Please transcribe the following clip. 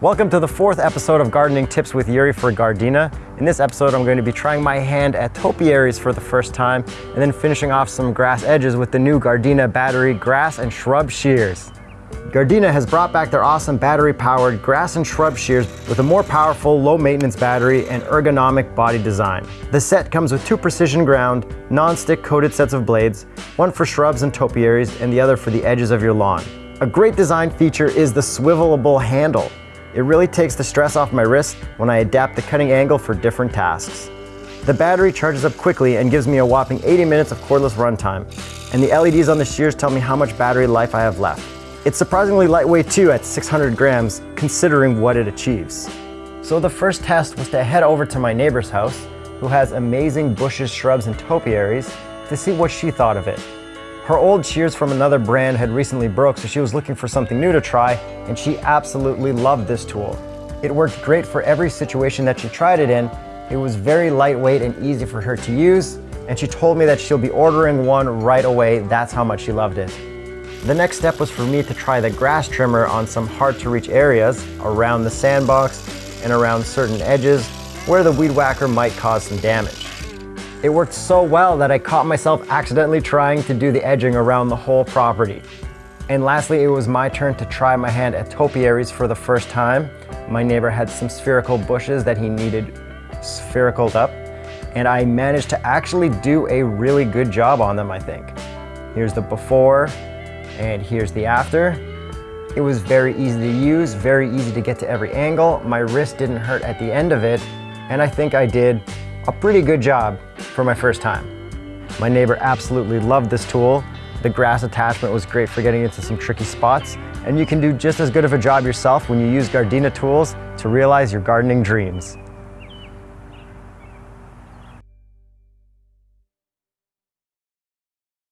Welcome to the fourth episode of Gardening Tips with Yuri for Gardena. In this episode, I'm going to be trying my hand at topiaries for the first time and then finishing off some grass edges with the new Gardena battery grass and shrub shears. Gardena has brought back their awesome battery-powered grass and shrub shears with a more powerful, low-maintenance battery and ergonomic body design. The set comes with two precision ground, non-stick coated sets of blades, one for shrubs and topiaries and the other for the edges of your lawn. A great design feature is the swivelable handle. It really takes the stress off my wrist when I adapt the cutting angle for different tasks. The battery charges up quickly and gives me a whopping 80 minutes of cordless runtime, and the LEDs on the shears tell me how much battery life I have left. It's surprisingly lightweight too at 600 grams, considering what it achieves. So the first test was to head over to my neighbor's house, who has amazing bushes, shrubs, and topiaries, to see what she thought of it. Her old shears from another brand had recently broke, so she was looking for something new to try, and she absolutely loved this tool. It worked great for every situation that she tried it in. It was very lightweight and easy for her to use, and she told me that she'll be ordering one right away. That's how much she loved it. The next step was for me to try the grass trimmer on some hard to reach areas around the sandbox and around certain edges where the weed whacker might cause some damage. It worked so well that I caught myself accidentally trying to do the edging around the whole property. And lastly, it was my turn to try my hand at topiaries for the first time. My neighbor had some spherical bushes that he needed sphericaled up, and I managed to actually do a really good job on them, I think. Here's the before, and here's the after. It was very easy to use, very easy to get to every angle. My wrist didn't hurt at the end of it, and I think I did a pretty good job for my first time. My neighbor absolutely loved this tool. The grass attachment was great for getting into some tricky spots, and you can do just as good of a job yourself when you use Gardena tools to realize your gardening dreams.